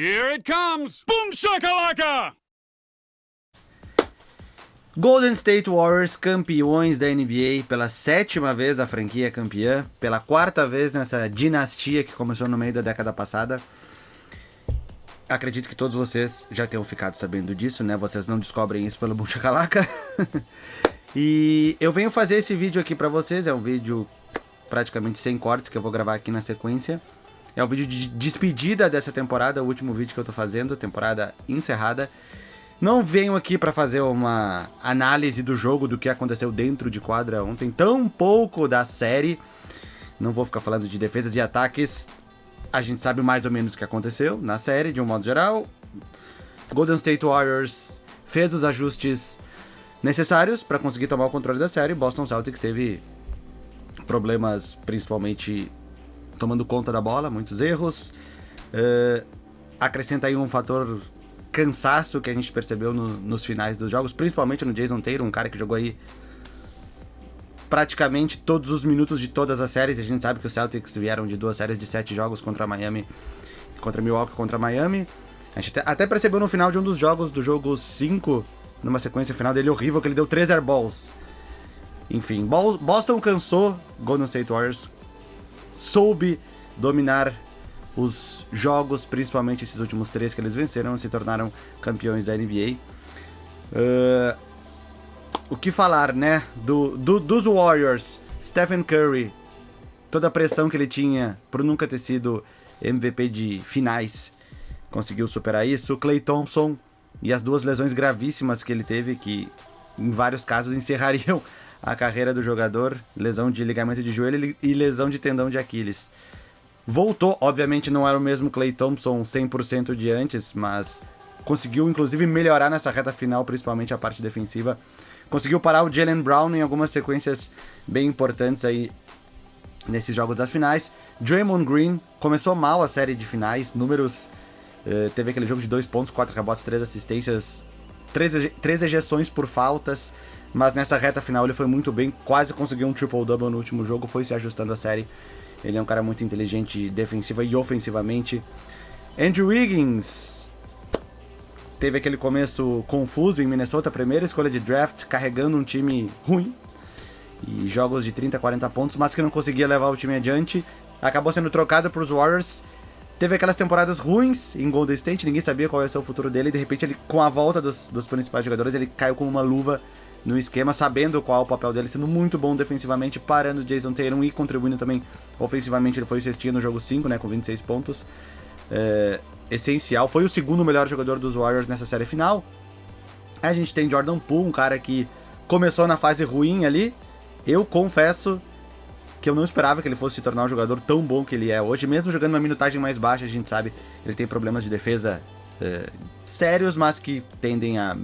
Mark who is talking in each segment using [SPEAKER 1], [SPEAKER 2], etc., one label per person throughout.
[SPEAKER 1] Here it comes! Boom shakalaka!
[SPEAKER 2] Golden State Warriors campeões da NBA pela sétima vez a franquia campeã, pela quarta vez nessa dinastia que começou no meio da década passada. Acredito que todos vocês já tenham ficado sabendo disso, né? Vocês não descobrem isso pelo Bunchacalaca. e eu venho fazer esse vídeo aqui para vocês, é um vídeo praticamente sem cortes que eu vou gravar aqui na sequência. É um vídeo de despedida dessa temporada, o último vídeo que eu tô fazendo, temporada encerrada. Não venho aqui para fazer uma análise do jogo, do que aconteceu dentro de quadra ontem, tão pouco da série. Não vou ficar falando de defesas e ataques. A gente sabe mais ou menos o que aconteceu na série, de um modo geral. Golden State Warriors fez os ajustes necessários para conseguir tomar o controle da série. Boston Celtics teve problemas, principalmente tomando conta da bola, muitos erros. Uh, acrescenta aí um fator cansaço que a gente percebeu no, nos finais dos jogos, principalmente no Jason Taylor, um cara que jogou aí praticamente todos os minutos de todas as séries. A gente sabe que os Celtics vieram de duas séries de sete jogos contra Miami, contra Milwaukee, contra Miami. A gente até percebeu no final de um dos jogos, do jogo 5, numa sequência final dele horrível, que ele deu 3 airballs. Enfim, Boston cansou, Golden State Warriors soube dominar os jogos, principalmente esses últimos três que eles venceram, se tornaram campeões da NBA. Uh, o que falar, né? Do, do, dos Warriors, Stephen Curry, toda a pressão que ele tinha por nunca ter sido MVP de finais, conseguiu superar isso. Clay Thompson e as duas lesões gravíssimas que ele teve, que em vários casos encerrariam a carreira do jogador, lesão de ligamento de joelho e lesão de tendão de Aquiles. Voltou, obviamente não era o mesmo Clay Thompson 100% de antes, mas conseguiu inclusive melhorar nessa reta final, principalmente a parte defensiva. Conseguiu parar o Jalen Brown em algumas sequências bem importantes aí nesses jogos das finais. Draymond Green começou mal a série de finais, números... Uh, teve aquele jogo de 2 pontos, 4 rebotes, 3 assistências, 3, 3 ejeções por faltas, mas nessa reta final ele foi muito bem, quase conseguiu um triple-double no último jogo, foi se ajustando a série ele é um cara muito inteligente defensiva e ofensivamente. Andrew Wiggins teve aquele começo confuso em Minnesota, primeira escolha de draft, carregando um time ruim. E jogos de 30, 40 pontos, mas que não conseguia levar o time adiante. Acabou sendo trocado para os Warriors. Teve aquelas temporadas ruins em Golden State, ninguém sabia qual ia ser o futuro dele. E de repente, ele, com a volta dos, dos principais jogadores, ele caiu com uma luva no esquema, sabendo qual é o papel dele, sendo muito bom defensivamente, parando Jason Tatum e contribuindo também ofensivamente. Ele foi o cestinha no jogo 5, né, com 26 pontos. É, essencial. Foi o segundo melhor jogador dos Warriors nessa série final. A gente tem Jordan Poole, um cara que começou na fase ruim ali. Eu confesso que eu não esperava que ele fosse se tornar um jogador tão bom que ele é hoje. Mesmo jogando uma minutagem mais baixa, a gente sabe, ele tem problemas de defesa é, sérios, mas que tendem a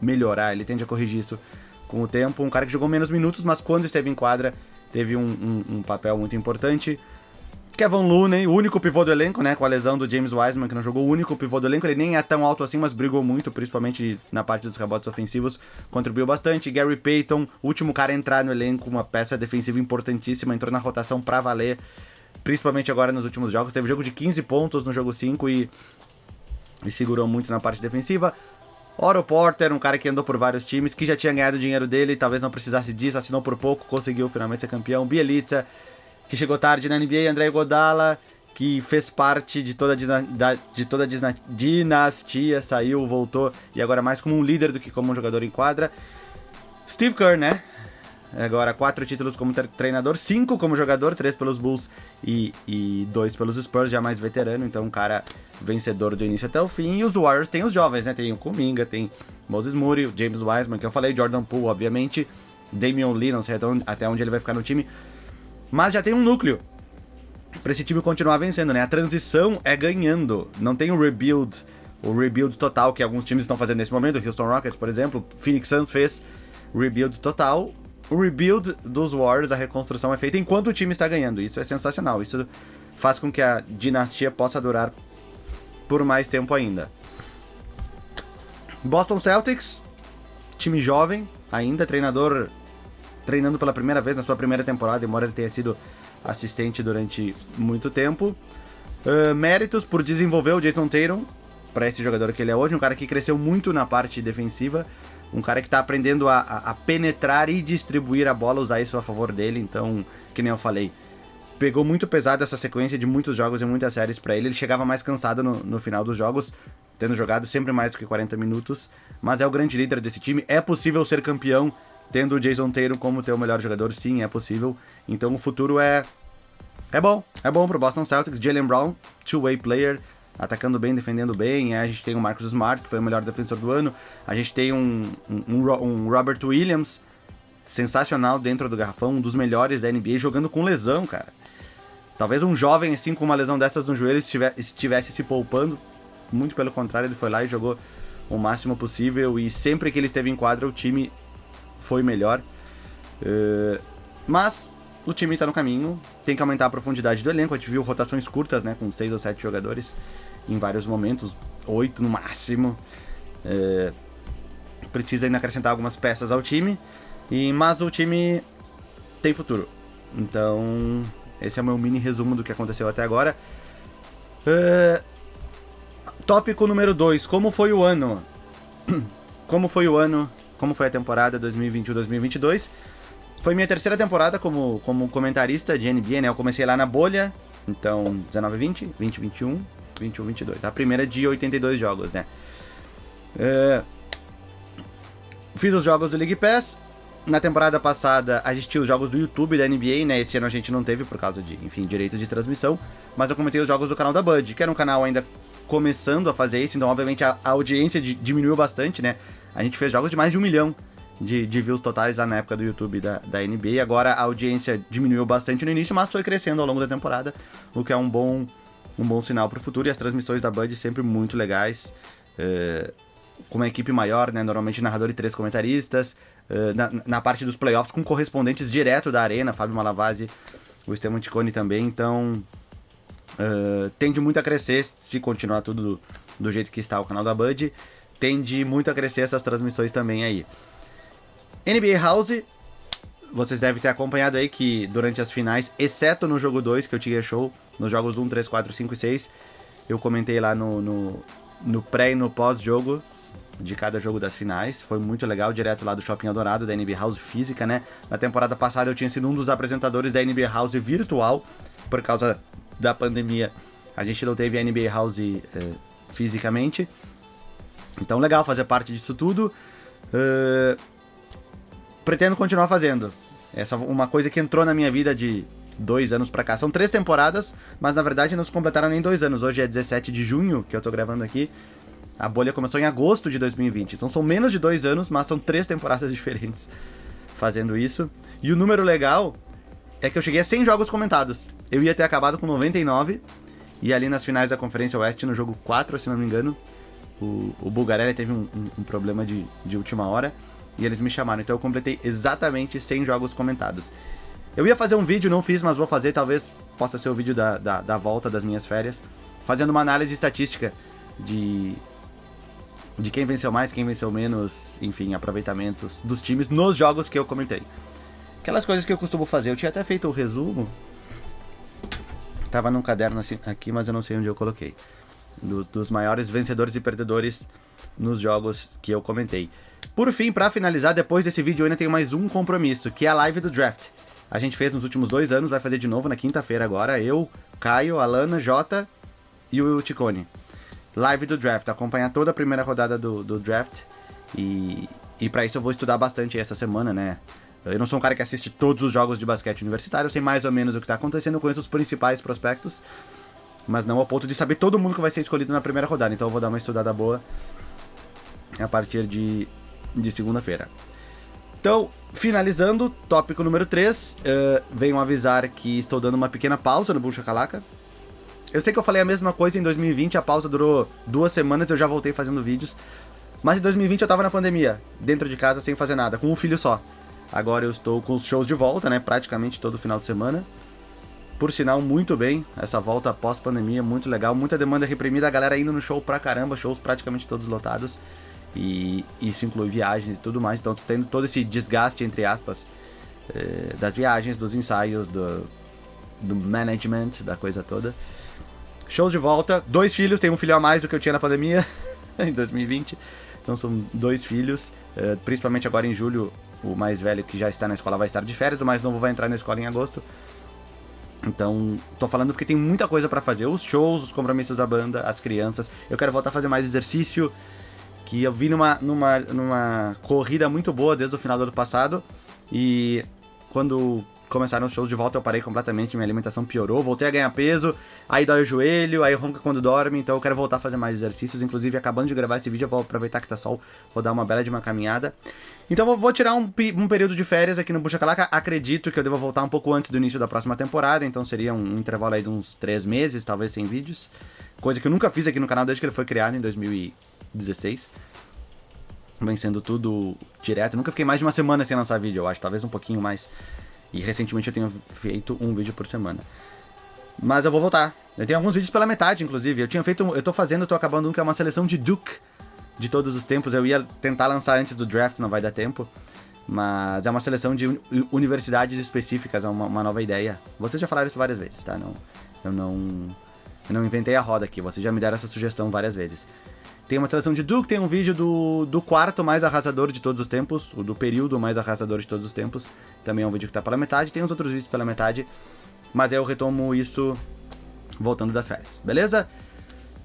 [SPEAKER 2] melhorar, ele tende a corrigir isso com o tempo. Um cara que jogou menos minutos, mas quando esteve em quadra, teve um, um, um papel muito importante. Kevin Looney, o único pivô do elenco, né? Com a lesão do James Wiseman, que não jogou o único pivô do elenco. Ele nem é tão alto assim, mas brigou muito, principalmente na parte dos rebotes ofensivos. Contribuiu bastante. Gary Payton, último cara a entrar no elenco, uma peça defensiva importantíssima, entrou na rotação pra valer. Principalmente agora nos últimos jogos. Teve jogo de 15 pontos no jogo 5 e, e segurou muito na parte defensiva. Oro Porter, um cara que andou por vários times, que já tinha ganhado o dinheiro dele, talvez não precisasse disso, assinou por pouco, conseguiu finalmente ser campeão. Bielitsa, que chegou tarde na NBA, André Godala, que fez parte de toda a, de toda a dinastia, saiu, voltou, e agora mais como um líder do que como um jogador em quadra. Steve Kerr, né? Agora, quatro títulos como treinador, cinco como jogador, três pelos Bulls e, e dois pelos Spurs, já mais veterano, então um cara vencedor do início até o fim. E os Warriors tem os jovens, né? Tem o Kuminga, tem Moses Moody, James Wiseman, que eu falei, Jordan Poole, obviamente, Damian Lee, não sei até onde ele vai ficar no time. Mas já tem um núcleo para esse time continuar vencendo, né? A transição é ganhando, não tem o rebuild, o rebuild total que alguns times estão fazendo nesse momento, o Houston Rockets, por exemplo, Phoenix Suns fez rebuild total, o rebuild dos Warriors, a reconstrução é feita enquanto o time está ganhando. Isso é sensacional. Isso faz com que a dinastia possa durar por mais tempo ainda. Boston Celtics, time jovem, ainda treinador treinando pela primeira vez na sua primeira temporada, embora ele tenha sido assistente durante muito tempo. Uh, méritos por desenvolver o Jason Tatum para esse jogador que ele é hoje, um cara que cresceu muito na parte defensiva, um cara que tá aprendendo a, a, penetrar e distribuir a bola, usar isso a favor dele, então, que nem eu falei, pegou muito pesado essa sequência de muitos jogos e muitas séries para ele. Ele chegava mais cansado no, no, final dos jogos, tendo jogado sempre mais do que 40 minutos, mas é o grande líder desse time. É possível ser campeão tendo o Jason Tatum como teu melhor jogador? Sim, é possível. Então o futuro é é bom. É bom pro Boston Celtics. Jalen Brown, two-way player, atacando bem, defendendo bem. A gente tem o Marcus Smart, que foi o melhor defensor do ano. A gente tem um, um, um Robert Williams, sensacional dentro do garrafão, um dos melhores da NBA, jogando com lesão, cara. Talvez um jovem assim com uma lesão dessas no joelho estivesse se poupando. Muito pelo contrário, ele foi lá e jogou o máximo possível. E sempre que ele esteve em quadra, o time foi melhor. Uh, mas o time está no caminho, tem que aumentar a profundidade do elenco. A gente viu rotações curtas, né? Com seis ou sete jogadores em vários momentos, oito no máximo. Uh, precisa ainda acrescentar algumas peças ao time. E, mas o time tem futuro. Então, esse é o meu mini resumo do que aconteceu até agora. Uh, tópico número 2. Como foi o ano? Como foi o ano? Como foi a temporada 2021-2022? Foi minha terceira temporada como, como comentarista de NBA, né? Eu comecei lá na bolha, então 19-20, 20-21, 21-22. A primeira de 82 jogos, né? Uh, fiz os jogos do League Pass, na temporada passada a gente os jogos do YouTube da NBA, né? Esse ano a gente não teve por causa de, enfim, direitos de transmissão. Mas eu comentei os jogos do canal da Bud, que era um canal ainda começando a fazer isso, então obviamente a, a audiência diminuiu bastante, né? A gente fez jogos de mais de um milhão de, de views totais lá na época do YouTube da, da NBA. Agora a audiência diminuiu bastante no início, mas foi crescendo ao longo da temporada, o que é um bom, um bom sinal para o futuro. E as transmissões da Bud sempre muito legais. É, com uma equipe maior, né? Normalmente narrador e três comentaristas. Uh, na, na, parte dos playoffs, com correspondentes direto da arena, Fábio Malavasi, o Esteban Ticone também. Então, uh, tende muito a crescer se continuar tudo do, do, jeito que está o canal da Bud. Tende muito a crescer essas transmissões também aí. NBA House, vocês devem ter acompanhado aí que durante as finais, exceto no jogo 2, que eu tinha show, nos jogos 1, 3, 4, 5 e 6, eu comentei lá no, no, no pré e no pós-jogo de cada jogo das finais. Foi muito legal, direto lá do Shopping Adorado, da NBA House física, né? Na temporada passada eu tinha sido um dos apresentadores da NBA House virtual, por causa da pandemia. A gente não teve a NBA House uh, fisicamente. Então, legal fazer parte disso tudo. Uh, pretendo continuar fazendo. Essa é uma coisa que entrou na minha vida de dois anos pra cá. São três temporadas, mas na verdade não se completaram nem dois anos. Hoje é 17 de junho que eu tô gravando aqui. A bolha começou em agosto de 2020, então são menos de dois anos, mas são três temporadas diferentes fazendo isso. E o número legal é que eu cheguei a 100 jogos comentados. Eu ia ter acabado com 99, e ali nas finais da Conferência Oeste, no jogo 4, se não me engano, o, o Bulgarelli teve um, um, um problema de, de última hora, e eles me chamaram. Então eu completei exatamente 100 jogos comentados. Eu ia fazer um vídeo, não fiz, mas vou fazer, talvez possa ser o vídeo da, da, da volta das minhas férias, fazendo uma análise estatística de de quem venceu mais, quem venceu menos, enfim, aproveitamentos dos times nos jogos que eu comentei. Aquelas coisas que eu costumo fazer. Eu tinha até feito o resumo. Tava num caderno assim, aqui, mas eu não sei onde eu coloquei. Do, dos maiores vencedores e perdedores nos jogos que eu comentei. Por fim, para finalizar, depois desse vídeo eu ainda tenho mais um compromisso, que é a live do draft. A gente fez nos últimos dois anos, vai fazer de novo na quinta-feira agora. Eu, Caio, Alana, Jota e o Ticone live do draft, acompanhar toda a primeira rodada do, do draft. E, e para isso eu vou estudar bastante essa semana, né? Eu não sou um cara que assiste todos os jogos de basquete universitário, eu sei mais ou menos o que tá acontecendo, conheço os principais prospectos, mas não ao ponto de saber todo mundo que vai ser escolhido na primeira rodada. Então eu vou dar uma estudada boa a partir de, de segunda-feira. Então, finalizando, tópico número 3, uh, eh, venho avisar que estou dando uma pequena pausa no Bucha Calaca. Eu sei que eu falei a mesma coisa em 2020, a pausa durou duas semanas, eu já voltei fazendo vídeos. Mas em 2020 eu tava na pandemia, dentro de casa sem fazer nada, com um filho só. Agora eu estou com os shows de volta, né? Praticamente todo final de semana. Por sinal, muito bem. Essa volta pós-pandemia, muito legal. Muita demanda reprimida, a galera indo no show pra caramba, shows praticamente todos lotados. E isso inclui viagens e tudo mais. Então, tendo todo esse desgaste, entre aspas, eh, das viagens, dos ensaios, do, do management, da coisa toda. Shows de volta, dois filhos, tenho um filho a mais do que eu tinha na pandemia, em 2020. Então são dois filhos, uh, principalmente agora em julho, o mais velho que já está na escola vai estar de férias, o mais novo vai entrar na escola em agosto. Então, tô falando porque tem muita coisa para fazer. Os shows, os compromissos da banda, as crianças. Eu quero voltar a fazer mais exercício. Que eu vi numa, numa, numa corrida muito boa desde o final do ano passado. E quando começaram os shows de volta, eu parei completamente, minha alimentação piorou, voltei a ganhar peso, aí dói o joelho, aí ronca quando dorme, então eu quero voltar a fazer mais exercícios. Inclusive, acabando de gravar esse vídeo, eu vou aproveitar que tá sol, vou dar uma bela de uma caminhada. Então eu vou tirar um, um período de férias aqui no Bucha Calaca. Acredito que eu devo voltar um pouco antes do início da próxima temporada, então seria um intervalo aí de uns três meses, talvez sem vídeos. Coisa que eu nunca fiz aqui no canal desde que ele foi criado em 2016 vem sendo tudo direto. nunca fiquei mais de uma semana sem lançar vídeo, eu acho, talvez um pouquinho mais. E recentemente eu tenho feito um vídeo por semana. Mas eu vou voltar. Eu tenho alguns vídeos pela metade, inclusive. Eu tinha feito. Eu tô fazendo, tô acabando um que é uma seleção de Duke de todos os tempos. Eu ia tentar lançar antes do draft, não vai dar tempo. Mas é uma seleção de universidades específicas, é uma, uma nova ideia. Vocês já falaram isso várias vezes, tá? Não, eu não. Eu não inventei a roda aqui, vocês já me deram essa sugestão várias vezes. Tem uma seleção de Duke, tem um vídeo do, do quarto mais arrasador de todos os tempos, o do período mais arrasador de todos os tempos. Também é um vídeo que tá pela metade, tem uns outros vídeos pela metade, mas eu retomo isso voltando das férias, beleza?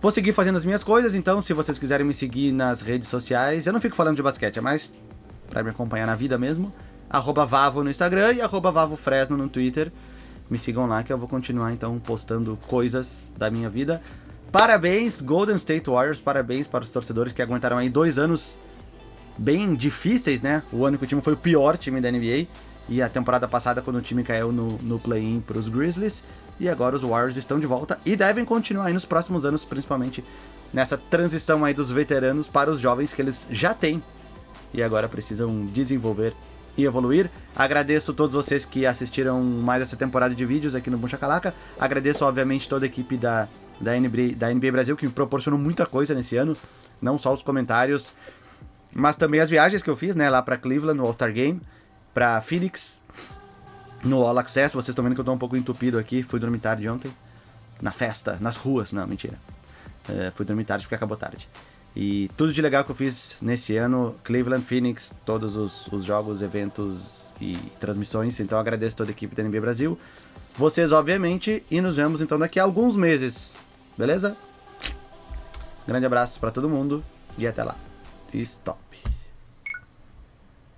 [SPEAKER 2] Vou seguir fazendo as minhas coisas, então se vocês quiserem me seguir nas redes sociais, eu não fico falando de basquete, é mais pra me acompanhar na vida mesmo. Arroba Vavo no Instagram e arroba Vavo Fresno no Twitter. Me sigam lá que eu vou continuar então postando coisas da minha vida. Parabéns, Golden State Warriors, parabéns para os torcedores que aguentaram aí dois anos bem difíceis, né? O ano que o time foi o pior time da NBA. E a temporada passada, quando o time caiu no, no play-in para os Grizzlies. E agora os Warriors estão de volta e devem continuar aí nos próximos anos, principalmente nessa transição aí dos veteranos para os jovens que eles já têm. E agora precisam desenvolver e evoluir. Agradeço a todos vocês que assistiram mais essa temporada de vídeos aqui no Buncha Calaca. Agradeço, obviamente, toda a equipe da da NBA, da NBA Brasil, que me proporcionou muita coisa nesse ano. Não só os comentários, mas também as viagens que eu fiz, né? Lá pra Cleveland, no All-Star Game, pra Phoenix, no All Access. Vocês estão vendo que eu tô um pouco entupido aqui. Fui dormir tarde ontem. Na festa, nas ruas. Não, mentira. É, fui dormir tarde porque acabou tarde. E tudo de legal que eu fiz nesse ano, Cleveland, Phoenix, todos os, os jogos, eventos e transmissões. Então agradeço toda a equipe da NBA Brasil. Vocês, obviamente, e nos vemos então daqui a alguns meses. Beleza? Grande abraço para todo mundo e até lá. Stop.